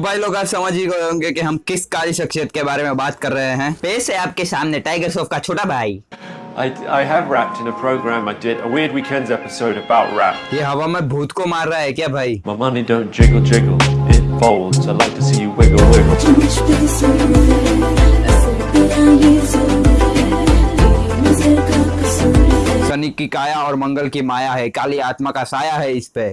तो भाई लोग आप समझ ही गए होंगे कि हम किस काली शख्सियत के बारे में बात कर रहे हैं पेश है आपके सामने टाइगर श्रॉफ का छोटा भाई I, I have rapped in a program I did, a Weird Weekends episode about rap. ये हवा में भूत को मार रहा है क्या भाई My money don't jiggle jiggle, it folds. I like to see you wiggle wiggle. Shani की काया और मंगल की माया है काली आत्मा का साया है इस पे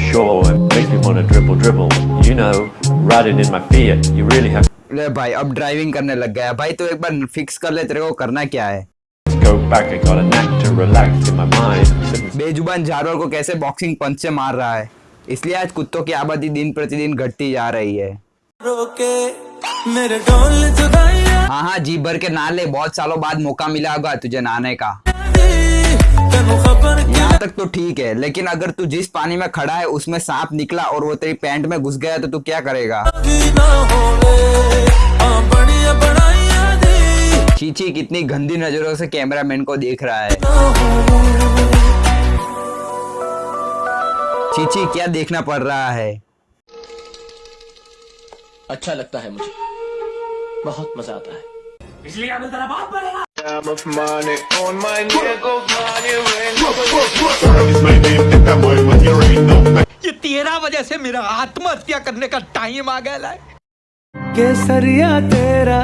sure, it makes me want dribble dribble. You know, riding in my Fiat, you really have ले भाई अब ड्राइविंग करने लग गया भाई तो एक बार फिक्स कर ले तेरे को करना क्या है go back. I got a knack to relax in my mind. बेजुबान जानवर को कैसे बॉक्सिंग पंच से मार रहा है इसलिए आज कुत्तों की आबादी दिन प्रतिदिन घटती जा रही है मेरे डोल हाँ हाँ जी भर के नहा ले बहुत सालों बाद मौका मिला होगा तुझे नहाने का यहाँ तक तो ठीक है लेकिन अगर तू जिस पानी में खड़ा है उसमें सांप निकला और वो तेरी पैंट में घुस गया तो तू क्या करेगा? चीची कितनी गंदी नज़रों से कैमरामैन को देख रहा है। चीची क्या देखना पड़ रहा है? अच्छा लगता है मुझे। बहुत मज़ा आता है। ये तेरह से मेरा आत्महत्या करने का टाइम आ गया है केसरिया तेरा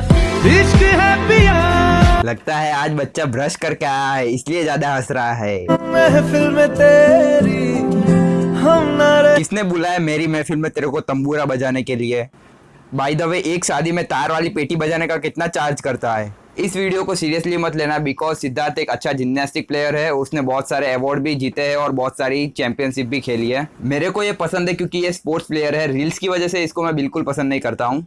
इश्क है पिया। लगता है आज बच्चा ब्रश करके आया है इसलिए ज़्यादा हंस रहा है। महफिल में तेरी हम ना रहे किसने बुलाया मेरी महफिल में तेरे को तंबूरा बजाने के लिए? बाय द वे एक शादी में तार वाली पेटी बजाने का कितना चार्ज करता है? इस वीडियो को सीरियसली मत लेना बिकॉज़ सिद्धार्थ एक अच्छा जिम्नास्टिक प्लेयर है, उसने बहुत सारे अवार्ड भी जीते हैं और बहुत सारी चैंपियनशिप भी खेली है। मेरे को ये पसंद है क्योंकि ये स्पोर्ट्स प्लेयर है। रील्स की वजह से इसको मैं बिल्कुल पसंद नहीं करता हूँ।